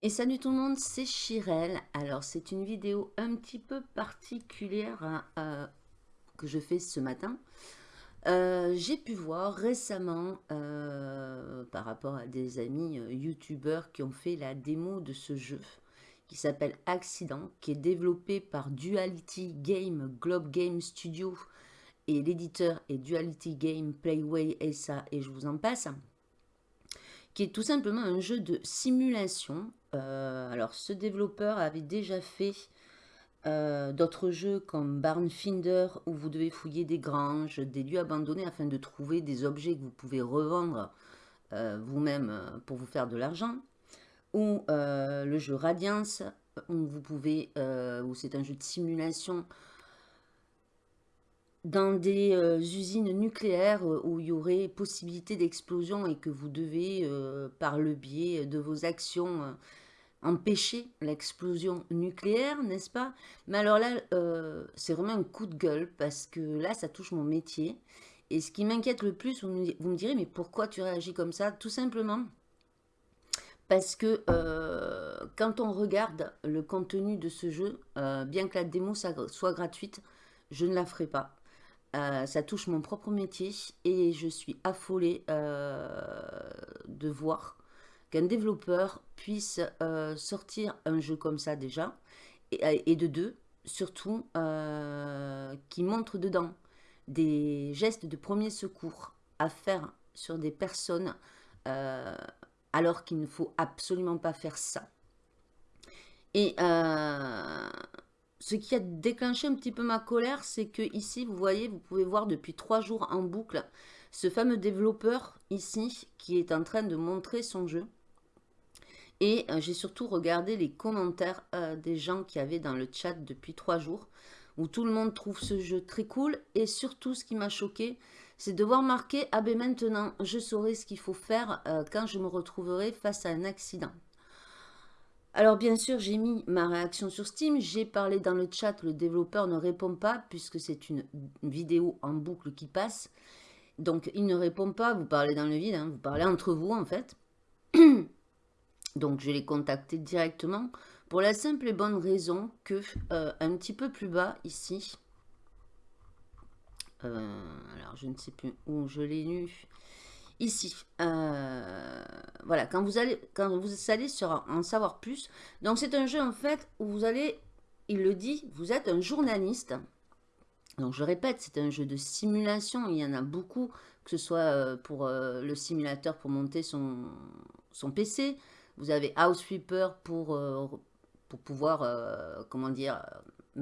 Et salut tout le monde, c'est Chirel. Alors c'est une vidéo un petit peu particulière hein, euh, que je fais ce matin. Euh, j'ai pu voir récemment, euh, par rapport à des amis youtubeurs qui ont fait la démo de ce jeu, qui s'appelle Accident, qui est développé par Duality Game, Globe Game Studio, et l'éditeur est Duality Game, Playway, SA, et je vous en passe qui est tout simplement un jeu de simulation. Euh, alors, ce développeur avait déjà fait euh, d'autres jeux comme Barnfinder, où vous devez fouiller des granges, des lieux abandonnés, afin de trouver des objets que vous pouvez revendre euh, vous-même pour vous faire de l'argent. Ou le jeu Radiance, où où c'est un jeu de simulation dans des euh, usines nucléaires euh, où il y aurait possibilité d'explosion et que vous devez, euh, par le biais de vos actions, empêcher l'explosion nucléaire, n'est-ce pas? Mais alors là, c'est vraiment un coup de gueule parce que là, ça touche mon métier. Et ce qui m'inquiète le plus, vous me, direz, mais pourquoi tu réagis comme ça? Tout simplement parce que quand on regarde le contenu de ce jeu, bien que la démo soit gratuite, je ne la ferai pas. Euh, ça touche mon propre métier et je suis affolée euh, de voir qu'un développeur puisse euh, sortir un jeu comme ça déjà et, de deux, surtout qui montre dedans des gestes de premier secours à faire sur des personnes alors qu'il ne faut absolument pas faire ça. Et ce qui a déclenché un petit peu ma colère, c'est que ici, vous voyez, vous pouvez voir depuis trois jours en boucle ce fameux développeur ici qui est en train de montrer son jeu. Et euh, j'ai surtout regardé les commentaires euh, des gens qui avaient dans le chat depuis trois jours, où tout le monde trouve ce jeu très cool. Et surtout, ce qui m'a choqué, c'est de voir marquer « Ah ben maintenant, je saurai ce qu'il faut faire euh, quand je me retrouverai face à un accident ». Alors bien sûr, j'ai mis ma réaction sur Steam, j'ai parlé dans le chat, le développeur ne répond pas puisque c'est une vidéo en boucle qui passe. Donc il ne répond pas, vous parlez dans le vide, hein, vous parlez entre vous en fait. Donc je l'ai contacté directement pour la simple et bonne raison que euh, un petit peu plus bas ici, euh, alors je ne sais plus où je l'ai lu, ici. Euh, voilà, quand vous allez, quand vous allez sur en savoir plus. Donc c'est un jeu en fait où vous allez, il le dit, vous êtes un journaliste. Donc je répète, c'est un jeu de simulation, il y en a beaucoup, que ce soit euh, pour euh, le simulateur pour monter son, PC. Vous avez Housekeeper pour, pour pouvoir, comment dire,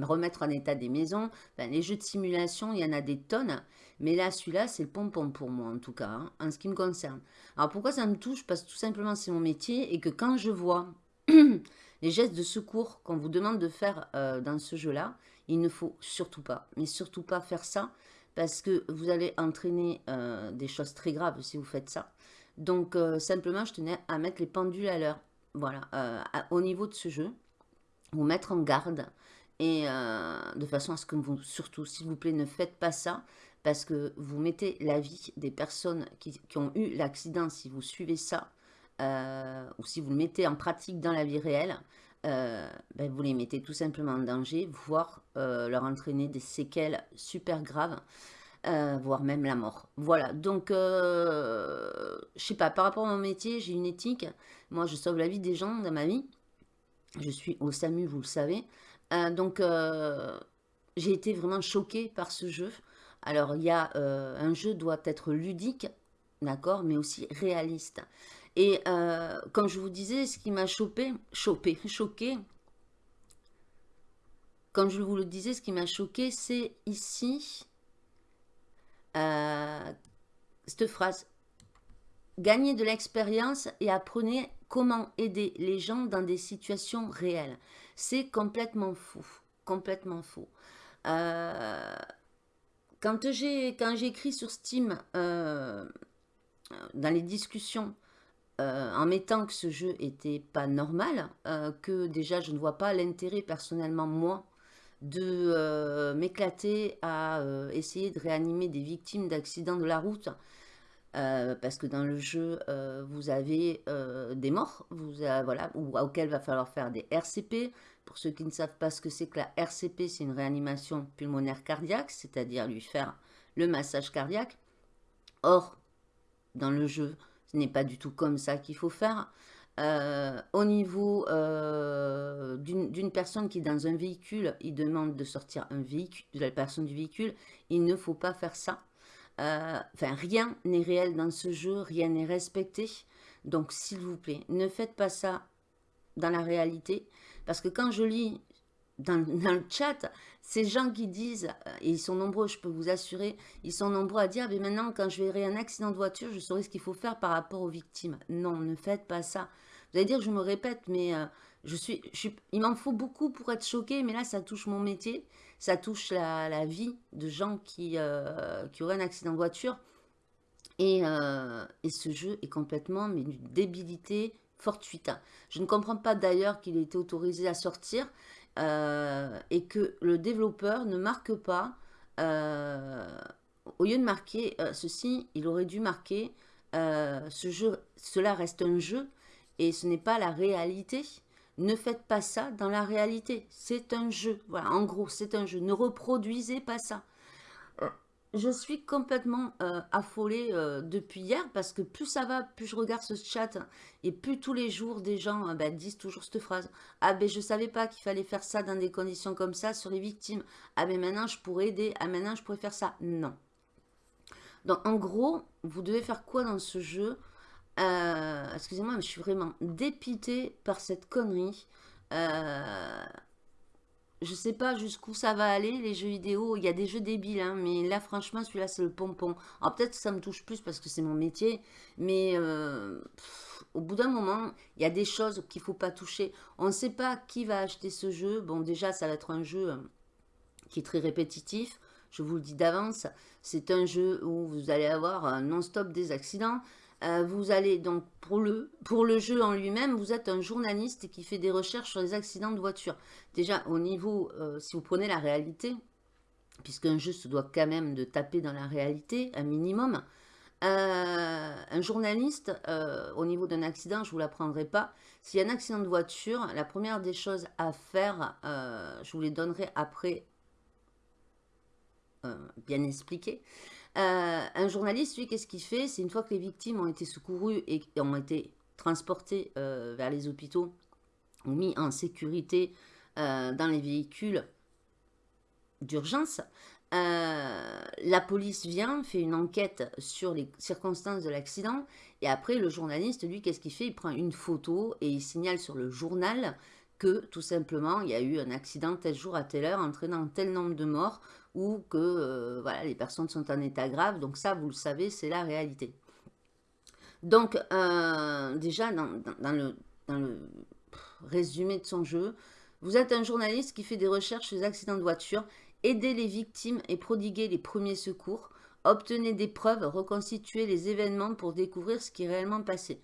remettre en état des maisons. les jeux de simulation, il y en a des tonnes. Mais là, celui-là, c'est le pompon pour moi, en tout cas, hein, en ce qui me concerne. Alors, pourquoi ça me touche? Parce que tout simplement, c'est mon métier et que quand je vois les gestes de secours qu'on vous demande de faire euh, dans ce jeu-là, il ne faut surtout pas, mais surtout pas faire ça parce que vous allez entraîner euh, des choses très graves si vous faites ça. Donc, euh, simplement, je tenais à mettre les pendules à l'heure. Voilà, au niveau de ce jeu, vous mettre en garde et euh, de façon à ce que vous, surtout, s'il vous plaît, ne faites pas ça, parce que vous mettez la vie des personnes qui, ont eu l'accident, si vous suivez ça, euh, ou si vous le mettez en pratique dans la vie réelle, euh, ben, vous les mettez tout simplement en danger, voire leur entraîner des séquelles super graves, voire même la mort. Voilà, donc, je sais pas, par rapport à mon métier, j'ai une éthique. Moi, je sauve la vie des gens dans ma vie. Je suis au SAMU, vous le savez. Euh, donc, euh, j'ai été vraiment choquée par ce jeu. Alors, il y a euh, un jeu doit être ludique, d'accord, mais aussi réaliste. Et comme je vous disais, ce qui m'a chopé, chopé, choqué, comme je vous le disais, ce qui m'a choqué, c'est ici, cette phrase. Gagnez de l'expérience et apprenez comment aider les gens dans des situations réelles. C'est complètement fou, complètement fou. Euh, quand j'écris sur Steam, euh, dans les discussions, euh, en mettant que ce jeu était pas normal, que déjà je ne vois pas l'intérêt personnellement, moi, de m'éclater à essayer de réanimer des victimes d'accidents de la route, parce que dans le jeu, vous avez des morts, vous, voilà, ou, auxquels va falloir faire des RCP. Pour ceux qui ne savent pas ce que c'est que la RCP, c'est une réanimation pulmonaire cardiaque, c'est-à-dire lui faire le massage cardiaque. Or, dans le jeu, ce n'est pas du tout comme ça qu'il faut faire. Euh, au niveau euh, d'une personne qui est dans un véhicule, il demande de sortir un véhicule, de la personne du véhicule, il ne faut pas faire ça. Euh, rien n'est réel dans ce jeu, rien n'est respecté. Donc, s'il vous plaît, ne faites pas ça dans la réalité. Parce que quand je lis dans, le chat, ces gens qui disent, et ils sont nombreux, je peux vous assurer, ils sont nombreux à dire, mais maintenant, quand je verrai un accident de voiture, je saurai ce qu'il faut faire par rapport aux victimes. Non, ne faites pas ça. Vous allez dire, je me répète, mais euh, je suis, il m'en faut beaucoup pour être choqué, mais là, ça touche mon métier, ça touche la, vie de gens qui, euh, auraient un accident de voiture. Et, euh, et ce jeu est complètement, mais d'une débilité fortuite. Je ne comprends pas d'ailleurs qu'il ait été autorisé à sortir. Euh, et que le développeur ne marque pas, euh, au lieu de marquer ceci, il aurait dû marquer ce jeu, cela reste un jeu et ce n'est pas la réalité. Ne faites pas ça dans la réalité. C'est un jeu. Voilà, en gros, c'est un jeu. Ne reproduisez pas ça je suis complètement euh, affolée euh, depuis hier parce que plus ça va, plus je regarde ce chat et plus tous les jours des gens euh, ben, disent toujours cette phrase. Ah ben je savais pas qu'il fallait faire ça dans des conditions comme ça sur les victimes. Ah ben maintenant je pourrais aider. Ah maintenant je pourrais faire ça. Non. Donc en gros, vous devez faire quoi dans ce jeu? Excusez-moi, mais je suis vraiment dépitée par cette connerie je sais pas jusqu'où ça va aller, les jeux vidéo. Il y a des jeux débiles, hein, mais là, franchement, celui-là, c'est le pompon. Alors, peut-être que ça me touche plus parce que c'est mon métier, mais euh, au bout d'un moment, il y a des choses qu'il faut pas toucher. On ne sait pas qui va acheter ce jeu. Bon, déjà, ça va être un jeu euh, qui est très répétitif. Je vous le dis d'avance. C'est un jeu où vous allez avoir non-stop des accidents. Euh, vous allez donc, pour le, pour le jeu en lui-même, vous êtes un journaliste qui fait des recherches sur les accidents de voiture. Déjà, au niveau, euh, si vous prenez la réalité, puisqu'un jeu se doit quand même de taper dans la réalité, un minimum, euh, un journaliste, au niveau d'un accident, je ne vous l'apprendrai pas, s'il y a un accident de voiture, la première des choses à faire, je vous les donnerai après bien expliqué, euh, un journaliste, lui, qu'est-ce qu'il fait? C'est une fois que les victimes ont été secourues et ont été transportées euh, vers les hôpitaux ou mis en sécurité euh, dans les véhicules d'urgence, la police vient, fait une enquête sur les circonstances de l'accident et après le journaliste, lui, qu'est-ce qu'il fait? Il prend une photo et il signale sur le journal que tout simplement il y a eu un accident tel jour à telle heure entraînant tel nombre de morts ou que euh, voilà, les personnes sont en état grave. Donc ça, vous le savez, c'est la réalité. Donc euh, déjà, dans, le, dans, le, résumé de son jeu, vous êtes un journaliste qui fait des recherches sur les accidents de voiture, aidez les victimes et prodiguez les premiers secours, obtenez des preuves, reconstituez les événements pour découvrir ce qui est réellement passé.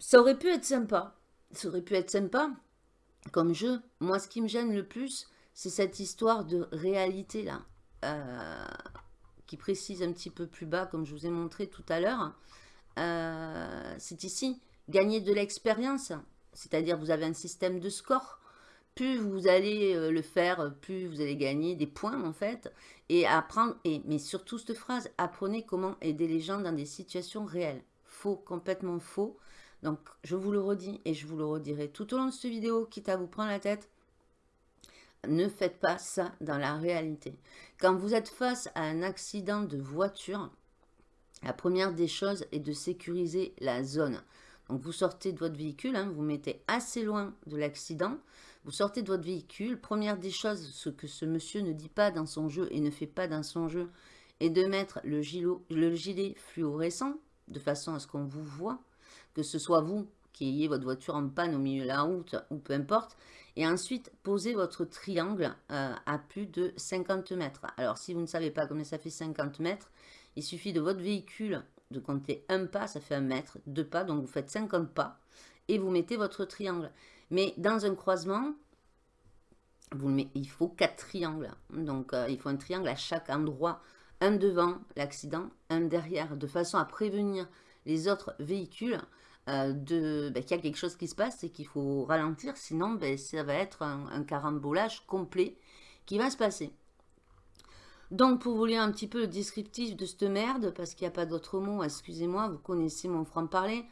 Ça aurait pu être sympa, ça aurait pu être sympa comme jeu. Moi, ce qui me gêne le plus, c'est cette histoire de réalité là, euh, qui précise un petit peu plus bas, comme je vous ai montré tout à l'heure. Euh, c'est ici, gagner de l'expérience, c'est-à-dire vous avez un système de score. Plus vous allez euh, le faire, plus vous allez gagner des points en fait. Et apprendre, et, mais surtout cette phrase, apprenez comment aider les gens dans des situations réelles. Faux, complètement faux. Donc, je vous le redis et je vous le redirai tout au long de cette vidéo, quitte à vous prendre la tête. Ne faites pas ça dans la réalité. Quand vous êtes face à un accident de voiture, la première des choses est de sécuriser la zone. Donc, vous sortez de votre véhicule, hein, vous mettez assez loin de l'accident, vous sortez de votre véhicule. Première des choses, ce que ce monsieur ne dit pas dans son jeu et ne fait pas dans son jeu, est de mettre le, le gilet fluorescent de façon à ce qu'on vous voit que ce soit vous qui ayez votre voiture en panne au milieu de la route ou peu importe. Et ensuite, posez votre triangle euh, à plus de 50 mètres. Alors, si vous ne savez pas combien ça fait 50 mètres, il suffit de votre véhicule de compter un pas, ça fait un mètre, deux pas, donc vous faites 50 pas et vous mettez votre triangle. Mais dans un croisement, vous il faut quatre triangles. Donc, euh, il faut un triangle à chaque endroit un devant l'accident, un derrière, de façon à prévenir les autres véhicules euh, de ben, qu'il y a quelque chose qui se passe et qu'il faut ralentir, sinon ben, ça va être un, carambolage complet qui va se passer. Donc, pour vous lire un petit peu le descriptif de cette merde, parce qu'il n'y a pas d'autre mot, excusez-moi, vous connaissez mon franc-parler.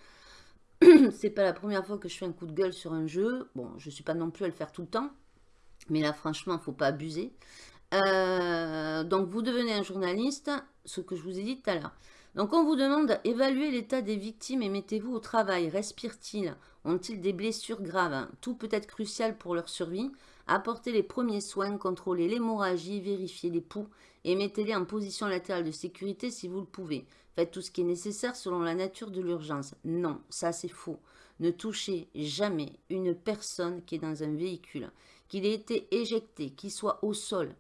c'est pas la première fois que je fais un coup de gueule sur un jeu. Bon, je suis pas non plus à le faire tout le temps. Mais là, franchement, faut pas abuser. Euh, donc, vous devenez un journaliste, ce que je vous ai dit tout à l'heure. Donc, on vous demande, évaluer l'état des victimes et mettez-vous au travail. Respirent-ils Ont-ils des blessures graves? Tout peut être crucial pour leur survie. Apportez les premiers soins, contrôlez l'hémorragie, vérifiez les poux et mettez-les en position latérale de sécurité si vous le pouvez. Faites tout ce qui est nécessaire selon la nature de l'urgence. Non, ça c'est faux. Ne touchez jamais une personne qui est dans un véhicule, qu'il ait été éjecté, qu'il soit au sol,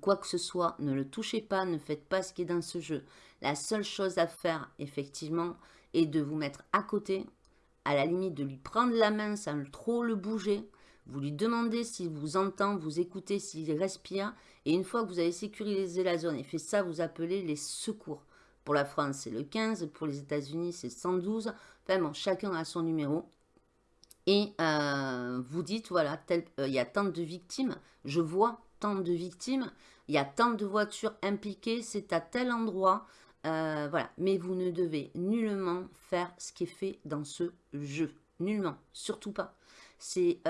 quoi que ce soit, ne le touchez pas, ne faites pas ce qui est dans ce jeu. La seule chose à faire, effectivement, est de vous mettre à côté, à la limite de lui prendre la main sans trop le bouger. Vous lui demandez s'il vous entend, vous écoutez, s'il respire. Et une fois que vous avez sécurisé la zone et fait ça, vous appelez les secours. Pour la France, c'est le 15. Pour les États-Unis, c'est 112. Enfin bon, chacun a son numéro. Et euh, vous dites, voilà, euh, il y a tant de victimes. Je vois tant de victimes. Il y a tant de voitures impliquées. C'est à tel endroit. Euh, voilà. Mais vous ne devez nullement faire ce qui est fait dans ce jeu. Nullement. Surtout pas. C'est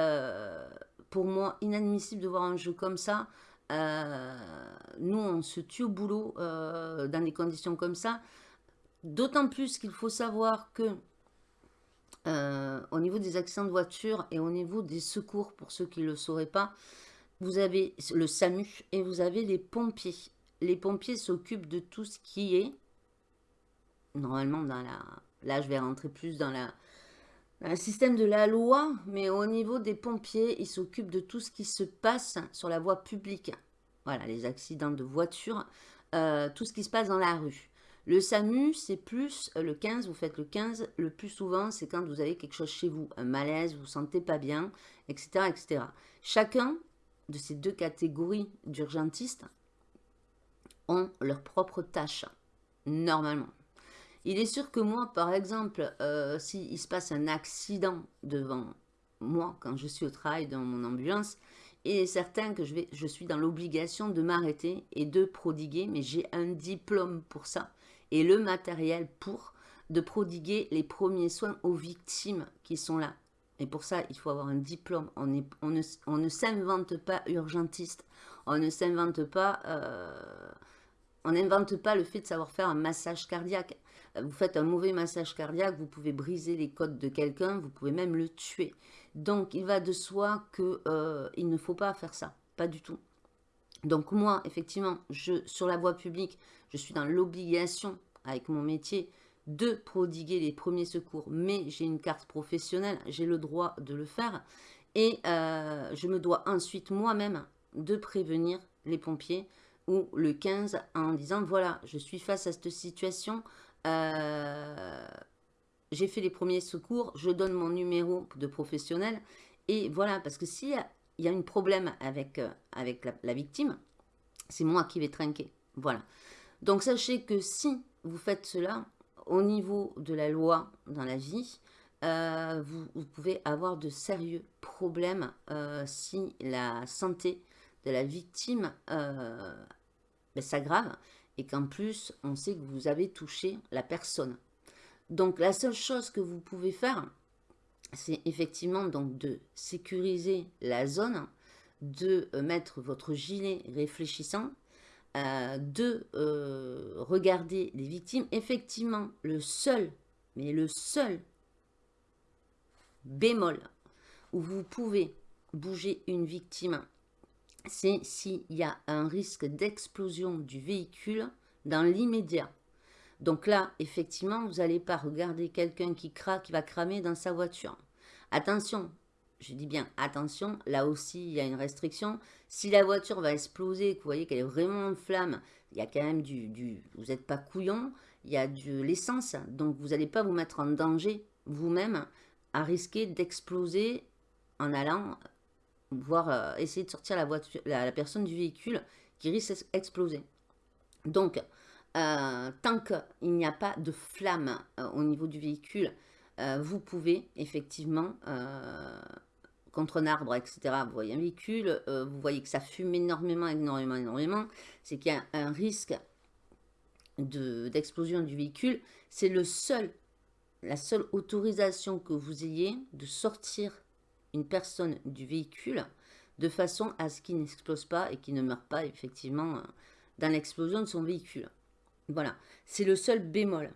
pour moi inadmissible de voir un jeu comme ça. Euh, nous, on se tue au boulot euh, dans des conditions comme ça. D'autant plus qu'il faut savoir que euh, au niveau des accidents de voiture et au niveau des secours, pour ceux qui ne le sauraient pas, vous avez le SAMU et vous avez les pompiers. Les pompiers s'occupent de tout ce qui est, normalement, dans la... Là, je vais rentrer plus dans la, un système de la loi, mais au niveau des pompiers, ils s'occupent de tout ce qui se passe sur la voie publique. Voilà, les accidents de voiture, euh, tout ce qui se passe dans la rue. Le SAMU, c'est plus le 15, vous faites le 15, le plus souvent, c'est quand vous avez quelque chose chez vous, un malaise, vous ne vous sentez pas bien, etc., etc. Chacun de ces deux catégories d'urgentistes ont leur propre tâche, normalement. Il est sûr que moi, par exemple, euh, s'il se passe un accident devant moi, quand je suis au travail dans mon ambulance, il est certain que je, suis dans l'obligation de m'arrêter et de prodiguer, mais j'ai un diplôme pour ça, et le matériel pour, de prodiguer les premiers soins aux victimes qui sont là. Et pour ça, il faut avoir un diplôme. On, ne, s'invente pas urgentiste. On ne s'invente. Euh, on n'invente pas le fait de savoir faire un massage cardiaque. Vous faites un mauvais massage cardiaque, vous pouvez briser les côtes de quelqu'un, vous pouvez même le tuer. Donc, il va de soi qu'il euh, ne faut pas faire ça, pas du tout. Donc moi, effectivement, je, sur la voie publique, je suis dans l'obligation, avec mon métier, de prodiguer les premiers secours. Mais j'ai une carte professionnelle, j'ai le droit de le faire. Et euh, je me dois ensuite moi-même de prévenir les pompiers ou le 15 en disant, voilà, je suis face à cette situation, euh, j'ai fait les premiers secours, je donne mon numéro de professionnel. Et voilà, parce que s'il y, a un problème avec, euh, avec la, victime, c'est moi qui vais trinquer. Voilà. Donc sachez que si vous faites cela, au niveau de la loi dans la vie, euh, vous, pouvez avoir de sérieux problèmes si la santé de la victime ben, s'aggrave et qu'en plus, on sait que vous avez touché la personne. Donc, la seule chose que vous pouvez faire, c'est effectivement donc de sécuriser la zone, de euh, mettre votre gilet réfléchissant, euh, de euh, regarder les victimes. Effectivement, le seul, mais le seul bémol où vous pouvez bouger une victime c'est s'il y a un risque d'explosion du véhicule dans l'immédiat. Donc là, effectivement, vous n'allez pas regarder quelqu'un qui, qui va cramer dans sa voiture. Attention, je dis bien attention, là aussi, il y a une restriction. Si la voiture va exploser, que vous voyez qu'elle est vraiment en flamme, il y a quand même du... du vous n'êtes pas couillon, il y a de l'essence. Donc, vous n'allez pas vous mettre en danger vous-même à risquer d'exploser en allant voire euh, essayer de sortir la, voiture, la, personne du véhicule qui risque d'exploser. Donc, euh, tant qu'il n'y a pas de flamme euh, au niveau du véhicule, vous pouvez effectivement, contre un arbre, etc., vous voyez un véhicule, vous voyez que ça fume énormément, énormément, énormément, c'est qu'il y a un risque d'explosion du véhicule. C'est le seul, la seule autorisation que vous ayez de sortir une personne du véhicule de façon à ce qu'il n'explose pas et qu'il ne meure pas effectivement dans l'explosion de son véhicule. Voilà, c'est le seul bémol.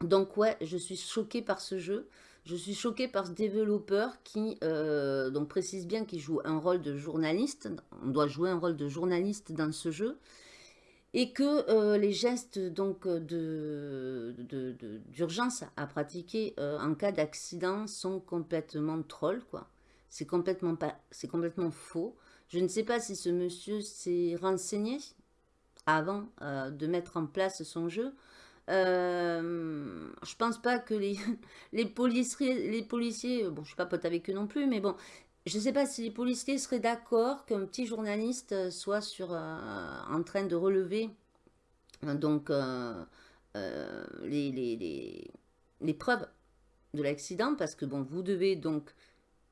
Donc ouais, je suis choquée par ce jeu. Je suis choquée par ce développeur qui euh, précise bien qu'il joue un rôle de journaliste. On doit jouer un rôle de journaliste dans ce jeu. Et que euh, les gestes donc d'urgence de, à pratiquer euh, en cas d'accident sont complètement trolls. quoi. C'est complètement, complètement faux. Je ne sais pas si ce monsieur s'est renseigné avant euh, de mettre en place son jeu. Euh, je pense pas que les, les, policiers, les policiers, bon, je suis pas pote avec eux non plus, mais bon, je sais pas si les policiers seraient d'accord qu'un petit journaliste soit sur, euh, en train de relever donc les, les, preuves de l'accident, parce que bon, vous devez donc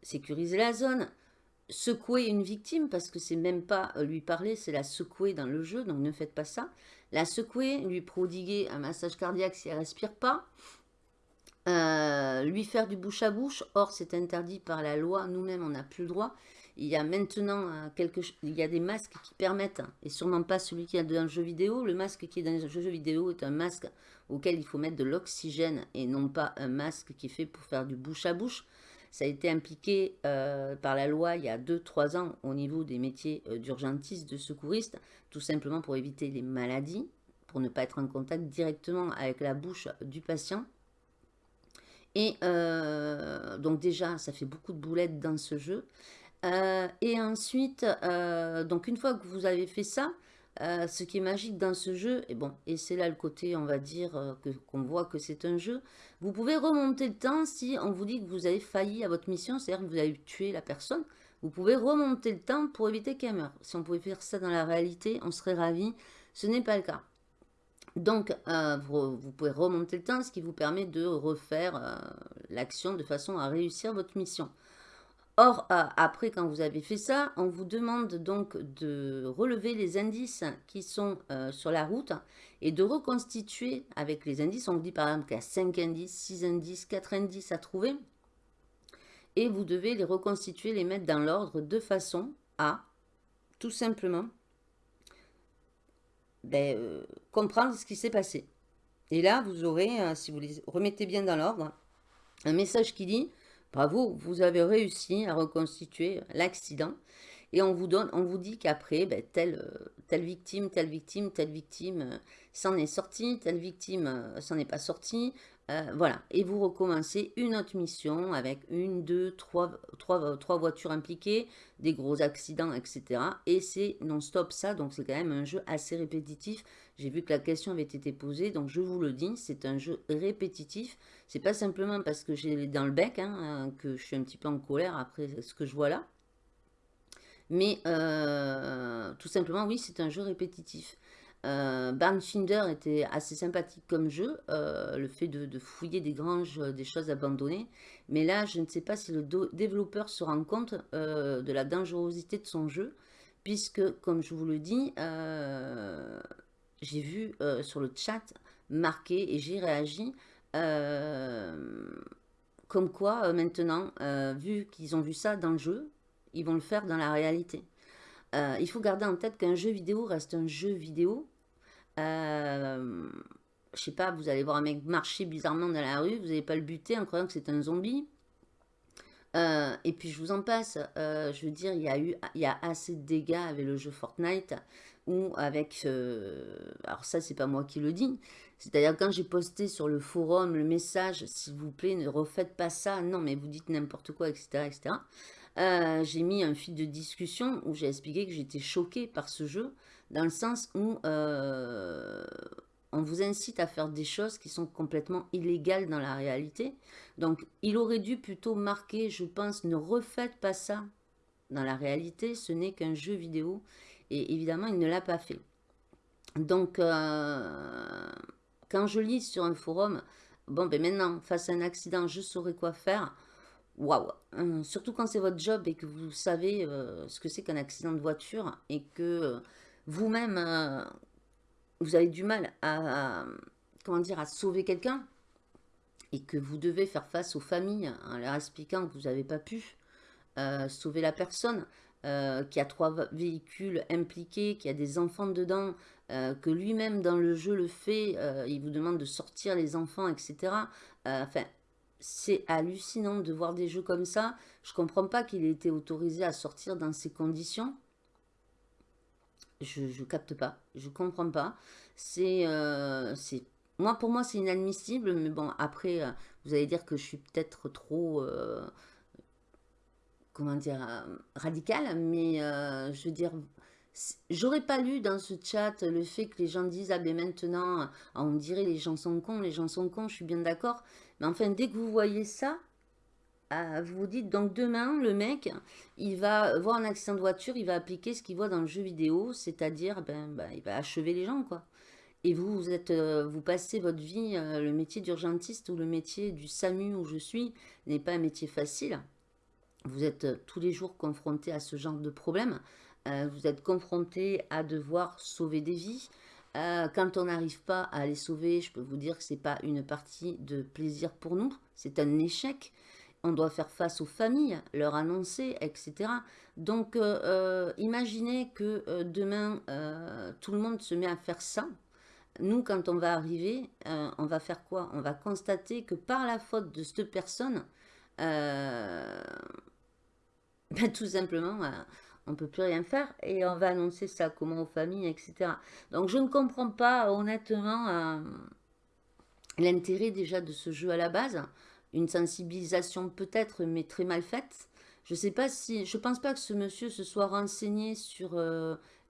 sécuriser la zone, secouer une victime, parce que c'est même pas euh, lui parler, c'est la secouer dans le jeu, donc ne faites pas ça. La secouer, lui prodiguer un massage cardiaque si elle respire pas, euh, lui faire du bouche à bouche, or c'est interdit par la loi, nous-mêmes on n'a plus le droit. Il y a maintenant euh, quelque, il y a des masques qui permettent, et sûrement pas celui qui est dans le jeu vidéo, le masque qui est dans le jeu vidéo est un masque auquel il faut mettre de l'oxygène et non pas un masque qui est fait pour faire du bouche à bouche. Ça a été impliqué euh, par la loi il y a 2-3 ans au niveau des métiers euh, d'urgentiste, de secouriste, tout simplement pour éviter les maladies, pour ne pas être en contact directement avec la bouche du patient. Et euh, donc déjà, ça fait beaucoup de boulettes dans ce jeu. et ensuite, donc une fois que vous avez fait ça, euh, ce qui est magique dans ce jeu, et bon, et c'est là le côté, on va dire, euh, qu'on voit que c'est un jeu, vous pouvez remonter le temps si on vous dit que vous avez failli à votre mission, c'est-à-dire que vous avez tué la personne, vous pouvez remonter le temps pour éviter qu'elle meure. Si on pouvait faire ça dans la réalité, on serait ravis. Ce n'est pas le cas. Donc, euh, vous, pouvez remonter le temps, ce qui vous permet de refaire l'action de façon à réussir votre mission. Or, euh, après, quand vous avez fait ça, on vous demande donc de relever les indices qui sont euh, sur la route et de reconstituer avec les indices. On vous dit par exemple qu'il y a 5 indices, 6 indices, 4 indices à trouver. Et vous devez les reconstituer, les mettre dans l'ordre de façon à, tout simplement, ben, euh, comprendre ce qui s'est passé. Et là, vous aurez, si vous les remettez bien dans l'ordre, un message qui dit Bravo, vous avez réussi à reconstituer l'accident. Et on vous, donne, on vous dit qu'après, ben, telle, euh, telle victime, telle victime, telle victime euh, s'en est sortie, telle victime euh, s'en est pas sortie. Voilà. Et vous recommencez une autre mission avec une, deux, trois, trois, trois voitures impliquées, des gros accidents, etc. Et c'est non-stop ça, donc c'est quand même un jeu assez répétitif. J'ai vu que la question avait été posée, donc je vous le dis, c'est un jeu répétitif. C'est pas simplement parce que j'ai dans le bec hein, euh, que je suis un petit peu en colère après ce que je vois là. Mais euh, tout simplement, oui, c'est un jeu répétitif. Euh, Finder était assez sympathique comme jeu, euh, le fait de, fouiller des granges, des choses abandonnées. Mais là, je ne sais pas si le développeur se rend compte de la dangerosité de son jeu, puisque, comme je vous le dis, j'ai vu euh, sur le chat marqué et j'ai réagi euh, comme quoi euh, maintenant, vu qu'ils ont vu ça dans le jeu, ils vont le faire dans la réalité. Il faut garder en tête qu'un jeu vidéo reste un jeu vidéo. je sais pas, vous allez voir un mec marcher bizarrement dans la rue, vous n'allez pas le buter en croyant que c'est un zombie. et puis je vous en passe, je veux dire, il y a eu y a assez de dégâts avec le jeu Fortnite ou avec... alors ça, c'est pas moi qui le dis. C'est-à-dire quand j'ai posté sur le forum le message, s'il vous plaît, ne refaites pas ça. Non, mais vous dites n'importe quoi, etc. etc. Euh, j'ai mis un fil de discussion où j'ai expliqué que j'étais choquée par ce jeu, dans le sens où euh, on vous incite à faire des choses qui sont complètement illégales dans la réalité. Donc, il aurait dû plutôt marquer, je pense, ne refaites pas ça dans la réalité, ce n'est qu'un jeu vidéo et évidemment, il ne l'a pas fait. Donc, euh, quand je lis sur un forum, bon, ben maintenant, face à un accident, je saurais quoi faire. Waouh hum, Surtout quand c'est votre job et que vous savez euh, ce que c'est qu'un accident de voiture et que vous-même, vous avez du mal à, comment dire, à sauver quelqu'un et que vous devez faire face aux familles en leur expliquant que vous n'avez pas pu euh, sauver la personne, euh, qui a trois véhicules impliqués, qui a des enfants dedans, euh, que lui-même dans le jeu le fait, il vous demande de sortir les enfants, etc. enfin, c'est hallucinant de voir des jeux comme ça. Je comprends pas qu'il ait été autorisé à sortir dans ces conditions. Je, je capte pas, je comprends pas. C'est moi, pour moi, c'est inadmissible, mais bon, après, euh, vous allez dire que je suis peut-être trop, euh, comment dire, euh, radicale, mais je veux dire, j'aurais pas lu dans ce chat le fait que les gens disent, ah ben maintenant, on dirait les gens sont cons, les gens sont cons, je suis bien d'accord, mais enfin, dès que vous voyez ça, vous vous dites, donc demain, le mec, il va voir un accident de voiture, il va appliquer ce qu'il voit dans le jeu vidéo, c'est-à-dire, ben, ben, il va achever les gens, quoi. Et vous, vous, êtes, euh, vous passez votre vie, euh, le métier d'urgentiste ou le métier du SAMU où je suis n'est pas un métier facile. Vous êtes euh, tous les jours confronté à ce genre de problème. vous êtes confronté à devoir sauver des vies. quand on n'arrive pas à les sauver, je peux vous dire que ce n'est pas une partie de plaisir pour nous. C'est un échec. On doit faire face aux familles, leur annoncer, etc. Donc, imaginez que demain, tout le monde se met à faire ça nous, quand on va arriver, euh, on va faire quoi? On va constater que par la faute de cette personne, euh, ben, tout simplement, euh, on ne peut plus rien faire et on va annoncer ça comment aux familles, etc. Donc je ne comprends pas honnêtement l'intérêt déjà de ce jeu à la base. Une sensibilisation peut-être, mais très mal faite. Je sais pas si, je pense pas que ce monsieur se soit renseigné sur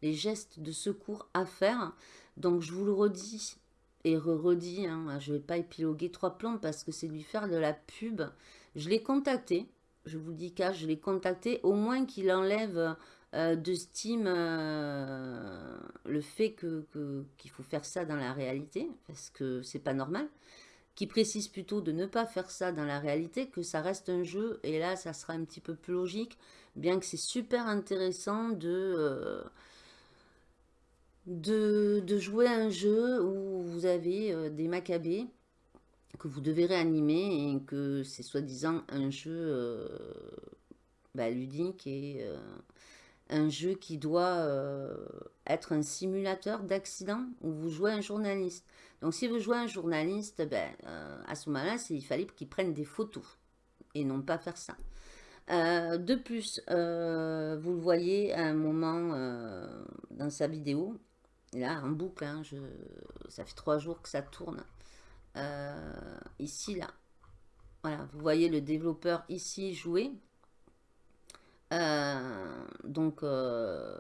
les gestes de secours à faire. Donc je vous le redis et re-redis, hein, je ne vais pas épiloguer trois plombs parce que c'est lui faire de la pub. Je l'ai contacté, je vous dis qu'à je l'ai contacté, au moins qu'il enlève euh, de Steam euh, le fait qu'il que, qu'il faut faire ça dans la réalité, parce que c'est pas normal. Qui précise plutôt de ne pas faire ça dans la réalité, que ça reste un jeu, et là ça sera un petit peu plus logique, bien que c'est super intéressant de... Euh, de, jouer à un jeu où vous avez des macabées que vous devez réanimer et que c'est soi-disant un jeu euh, bah, ludique et euh, un jeu qui doit être un simulateur d'accident où vous jouez un journaliste. Donc si vous jouez un journaliste, ben, à ce moment-là, il fallait qu'il prenne des photos et non pas faire ça. de plus, vous le voyez à un moment dans sa vidéo, là, en boucle, hein, ça fait trois jours que ça tourne. Euh, ici, là. Voilà, vous voyez le développeur ici jouer. Euh, donc, euh,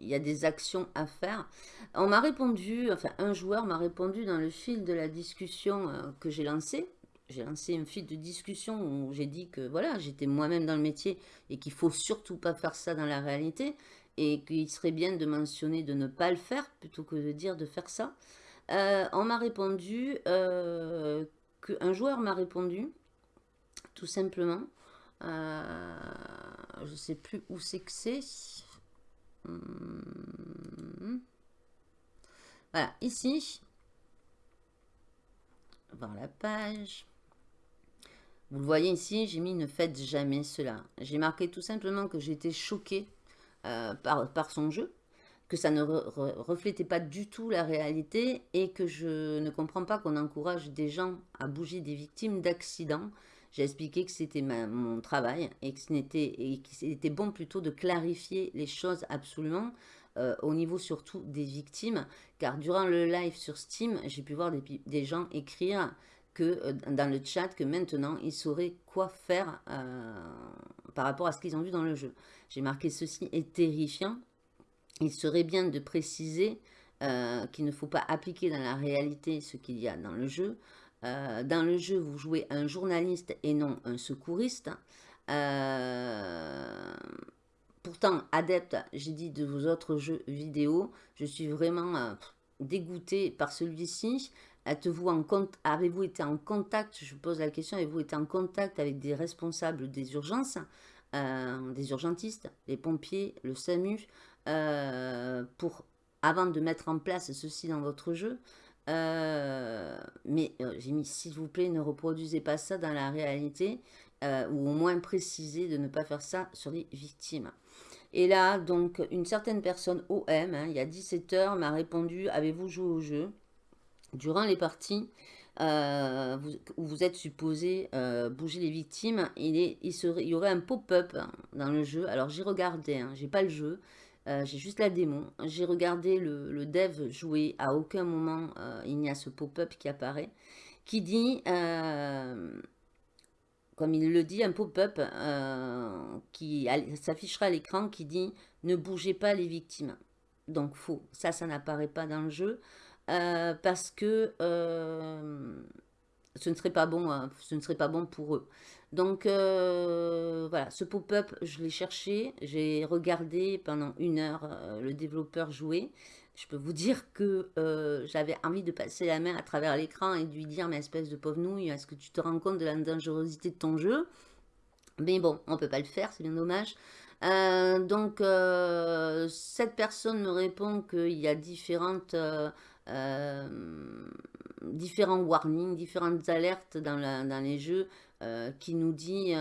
il y a des actions à faire. On m'a répondu, enfin, un joueur m'a répondu dans le fil de la discussion que j'ai lancé. J'ai lancé un fil de discussion où j'ai dit que voilà, j'étais moi-même dans le métier et qu'il faut surtout pas faire ça dans la réalité et qu'il serait bien de mentionner de ne pas le faire plutôt que de dire de faire ça. Euh, on m'a répondu, euh, qu'un joueur m'a répondu, tout simplement, euh, je ne sais plus où c'est que c'est. Hmm. Voilà, ici, voir la page. Vous le voyez ici, j'ai mis ne faites jamais cela. J'ai marqué tout simplement que j'étais choquée par, son jeu, que ça ne reflétait pas du tout la réalité et que je ne comprends pas qu'on encourage des gens à bouger des victimes d'accidents. J'ai expliqué que c'était mon travail et que c'était bon plutôt de clarifier les choses absolument euh, au niveau surtout des victimes. Car durant le live sur Steam, j'ai pu voir des, gens écrire que euh, dans le chat que maintenant ils sauraient quoi faire par rapport à ce qu'ils ont vu dans le jeu. J'ai marqué ceci est terrifiant. Il serait bien de préciser euh, qu'il ne faut pas appliquer dans la réalité ce qu'il y a dans le jeu. Euh, dans le jeu, vous jouez un journaliste et non un secouriste. Euh, pourtant, adepte, j'ai dit de vos autres jeux vidéo, je suis vraiment dégoûté par celui-ci. Avez-vous été en contact, je pose la question, avez-vous été en contact avec des responsables des urgences, des urgentistes, les pompiers, le SAMU, euh, avant de mettre en place ceci dans votre jeu euh, mais j'ai mis, s'il vous plaît, ne reproduisez pas ça dans la réalité, ou au moins précisez de ne pas faire ça sur les victimes. Et là, donc, une certaine personne OM, hein, il y a 17 heures, m'a répondu « Avez-vous joué au jeu ?» Durant les parties euh, où vous êtes supposé euh, bouger les victimes, il, y aurait un pop-up dans le jeu. Alors j'ai regardé, hein, j'ai pas le jeu, euh, j'ai juste la démon. J'ai regardé le, dev jouer, à aucun moment il n'y a ce pop-up qui apparaît, qui dit comme il le dit, un pop-up euh, qui s'affichera à l'écran qui dit « Ne bougez pas les victimes ». Donc faux, ça, ça n'apparaît pas dans le jeu euh, parce que euh, ce, ne serait pas bon, ce ne serait pas bon pour eux. Donc voilà, ce pop-up, je l'ai cherché, j'ai regardé pendant une heure le développeur jouer je peux vous dire que euh, j'avais envie de passer la main à travers l'écran et de lui dire, mais espèce de pauvre nouille, est-ce que tu te rends compte de la dangerosité de ton jeu? Mais bon, on ne peut pas le faire, c'est bien dommage. Euh, donc, euh, cette personne me répond qu'il y a différentes, différents warnings, différentes alertes dans, les jeux qui nous dit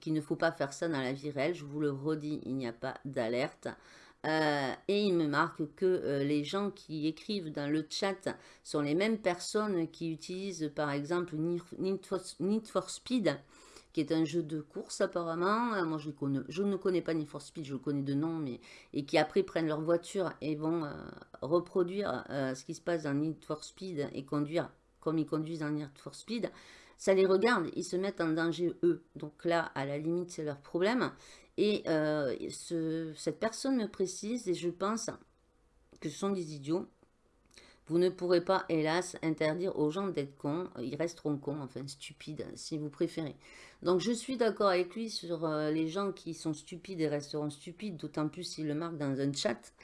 qu'il ne faut pas faire ça dans la vie réelle. Je vous le redis, il n'y a pas d'alerte. Euh, et il me marque que euh, les gens qui écrivent dans le chat sont les mêmes personnes qui utilisent par exemple Need for, Speed, qui est un jeu de course apparemment. Euh, moi je, connais, je ne connais pas Need for Speed, je le connais de nom, mais et qui après prennent leur voiture et vont reproduire ce qui se passe dans Need for Speed et conduire comme ils conduisent dans Need for Speed. Ça les regarde, ils se mettent en danger eux. Donc là, à la limite, c'est leur problème. Et euh, cette personne me précise, et je pense que ce sont des idiots, vous ne pourrez pas, hélas, interdire aux gens d'être cons. Ils resteront cons, enfin stupides, si vous préférez. Donc, je suis d'accord avec lui sur euh, les gens qui sont stupides et resteront stupides, d'autant plus s'il le marque dans un chat.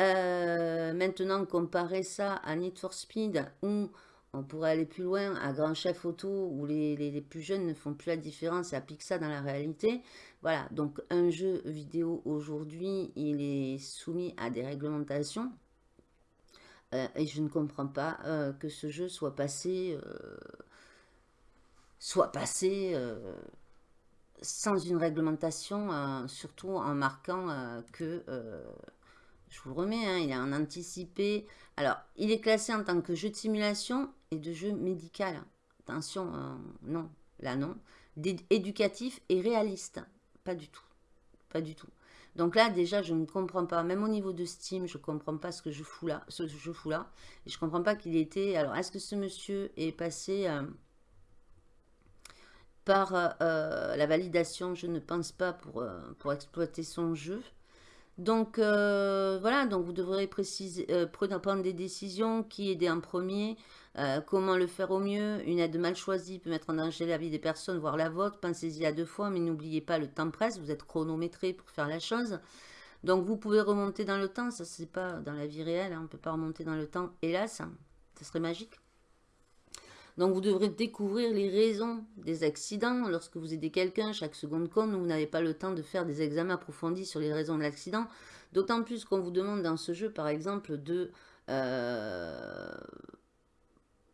Euh, maintenant, comparer ça à Need for Speed, où on pourrait aller plus loin, à Grand Chef Auto, où les, les, plus jeunes ne font plus la différence et appliquent ça dans la réalité. Voilà, donc un jeu vidéo aujourd'hui, il est soumis à des réglementations. Euh, et je ne comprends pas euh, que ce jeu soit passé, euh, soit passé sans une réglementation, surtout en marquant que, je vous le remets, hein, il est en anticipé. Alors, il est classé en tant que jeu de simulation et de jeu médical. Attention, non, là non. Éducatif et réaliste. Pas du tout. Pas du tout. Donc là, déjà, je ne comprends pas. Même au niveau de Steam, je ne comprends pas ce que je fous là. Ce que je fous là. Je ne comprends pas qu'il était... Alors, est-ce que ce monsieur est passé euh, par euh, la validation? Je ne pense pas euh, pour exploiter son jeu. Donc, voilà. Donc, vous devrez préciser, prendre des décisions. Qui aider en premier euh, comment le faire au mieux Une aide mal choisie peut mettre en danger la vie des personnes, voire la vôtre. Pensez-y à deux fois, mais n'oubliez pas, le temps presse. Vous êtes chronométré pour faire la chose. Donc, vous pouvez remonter dans le temps. Ça, c'est pas dans la vie réelle. Hein. On ne peut pas remonter dans le temps, hélas. Ça serait magique. Donc, vous devrez découvrir les raisons des accidents. Lorsque vous aidez quelqu'un, chaque seconde compte, vous n'avez pas le temps de faire des examens approfondis sur les raisons de l'accident. D'autant plus qu'on vous demande dans ce jeu, par exemple, de... Euh,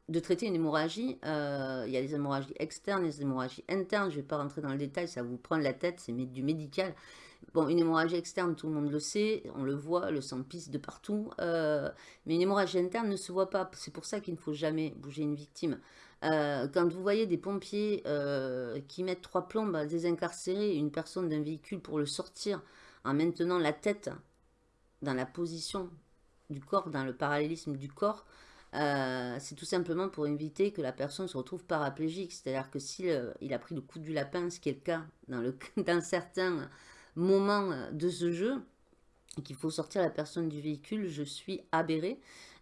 de traiter une hémorragie. Euh, il y a des hémorragies externes, des hémorragies internes. Je ne vais pas rentrer dans le détail, ça vous prend la tête, c'est du médical. Bon, une hémorragie externe, tout le monde le sait, on le voit, le sang pisse de partout. Euh, mais une hémorragie interne ne se voit pas. C'est pour ça qu'il ne faut jamais bouger une victime. Euh, quand vous voyez des pompiers qui mettent trois plombes à désincarcérer une personne d'un véhicule pour le sortir en maintenant la tête dans la position du corps, dans le parallélisme du corps, euh, c'est tout simplement pour éviter que la personne se retrouve paraplégique. C'est-à-dire que s'il euh, a pris le coup du lapin, ce qui est le cas dans, certains moments euh, de ce jeu, et qu'il faut sortir la personne du véhicule, je suis aberré.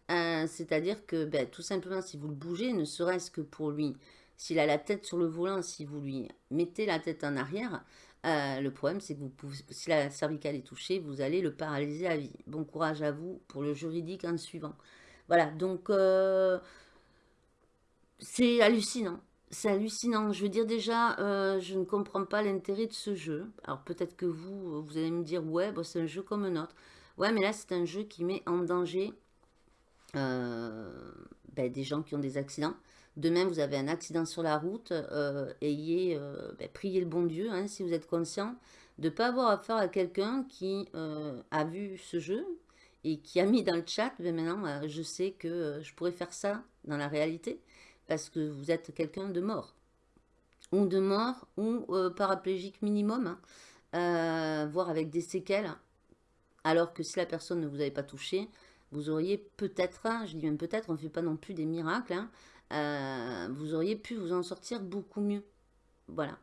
C'est-à-dire que ben, tout simplement, si vous le bougez, ne serait-ce que pour lui, s'il a la tête sur le volant, si vous lui mettez la tête en arrière, le problème, c'est que si la cervicale est touchée, vous allez le paralyser à vie. Bon courage à vous pour le juridique en suivant. Voilà, donc euh, c'est hallucinant. C'est hallucinant. Je veux dire déjà, euh, je ne comprends pas l'intérêt de ce jeu. Alors peut-être que vous, vous allez me dire, ouais, bah, c'est un jeu comme un autre. Ouais, mais là, c'est un jeu qui met en danger ben, des gens qui ont des accidents. Demain, vous avez un accident sur la route, euh, ayez, euh, ben, priez le bon Dieu, hein, si vous êtes conscient, de ne pas avoir affaire à quelqu'un qui euh, a vu ce jeu et qui a mis dans le chat, ben maintenant, je sais que je pourrais faire ça dans la réalité, parce que vous êtes quelqu'un de mort. Ou de mort, ou paraplégique minimum, hein, voire avec des séquelles, alors que si la personne ne vous avait pas touché, vous auriez peut-être, hein, je dis même peut-être, on ne fait pas non plus des miracles, hein, euh, vous auriez pu vous en sortir beaucoup mieux. Voilà.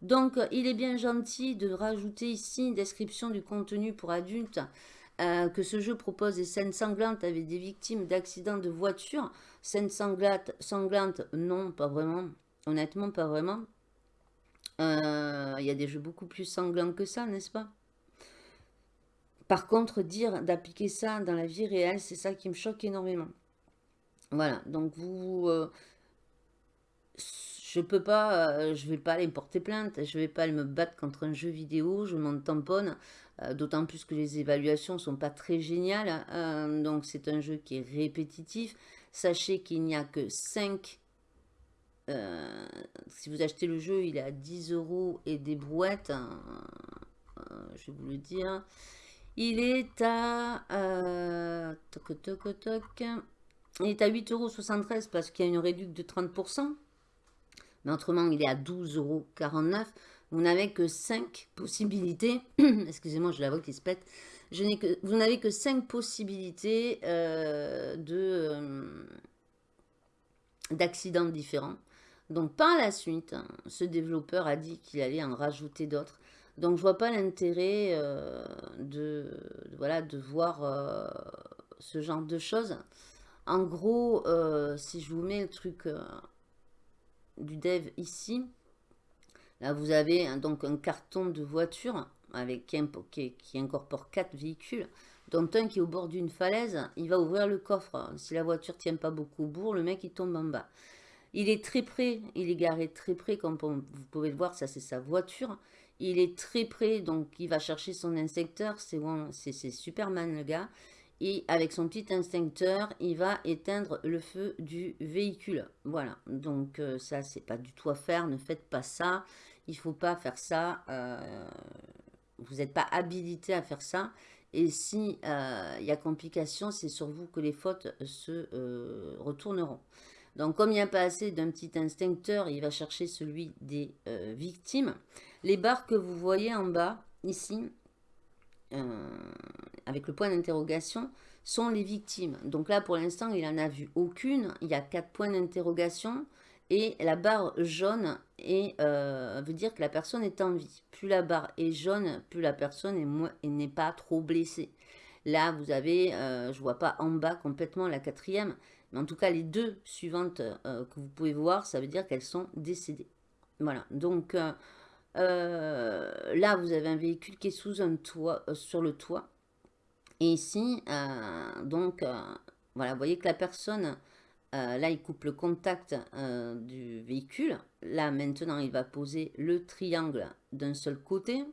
Donc, il est bien gentil de rajouter ici une description du contenu pour adultes, euh, que ce jeu propose des scènes sanglantes avec des victimes d'accidents de voiture. Scènes sanglantes, non, pas vraiment. Honnêtement, pas vraiment. Euh, il y a des jeux beaucoup plus sanglants que ça, n'est-ce pas? Par contre, dire d'appliquer ça dans la vie réelle, c'est ça qui me choque énormément. Voilà, donc vous... Euh, je peux pas, euh, je vais pas aller porter plainte, je vais pas aller me battre contre un jeu vidéo, je m'en tamponne, euh, d'autant plus que les évaluations sont pas très géniales, donc c'est un jeu qui est répétitif. Sachez qu'il n'y a que 5, si vous achetez le jeu, il est à 10 euros et des brouettes, hein, je vais vous le dire. Il est à... toc, toc, toc, il est à 8,73€ parce qu'il y a une réduction de 30%. Mais autrement, il est à 12,49€. Vous n'avez que 5 possibilités. Excusez-moi, je la vois qui se pète. Vous n'avez que 5 possibilités euh, euh, d'accidents différents. Donc par la suite, ce développeur a dit qu'il allait en rajouter d'autres. Donc je vois pas l'intérêt euh, de, voilà, de voir ce genre de choses. En gros, si je vous mets le truc du dev ici, là vous avez donc un carton de voiture avec qui, incorpore quatre véhicules, dont un qui est au bord d'une falaise, il va ouvrir le coffre. Si la voiture tient pas beaucoup au bourg, le mec il tombe en bas. Il est très près, il est garé très près, comme vous pouvez le voir, ça c'est sa voiture. Il est très près, donc il va chercher son inspecteur, c'est Superman le gars et avec son petit instincteur, il va éteindre le feu du véhicule. Voilà, donc euh, ça, c'est pas du tout à faire, ne faites pas ça, il faut pas faire ça, euh, vous n'êtes pas habilité à faire ça, et si euh, y a complication, c'est sur vous que les fautes se retourneront. Donc, comme il n'y a pas assez d'un petit instincteur, il va chercher celui des victimes. Les barres que vous voyez en bas, ici, euh, avec le point d'interrogation, sont les victimes. Donc là, pour l'instant, il n'en a vu aucune. Il y a quatre points d'interrogation. Et la barre jaune euh, veut dire que la personne est en vie. Plus la barre est jaune, plus la personne n'est pas trop blessée. Là, vous avez, euh, je ne vois pas en bas complètement la quatrième, mais en tout cas, les deux suivantes que vous pouvez voir, ça veut dire qu'elles sont décédées. Voilà, donc euh, là, vous avez un véhicule qui est sous un toit, euh, sur le toit. Et ici, euh, donc, voilà, vous voyez que la personne, là, il coupe le contact du véhicule. Là, maintenant, il va poser le triangle d'un seul côté.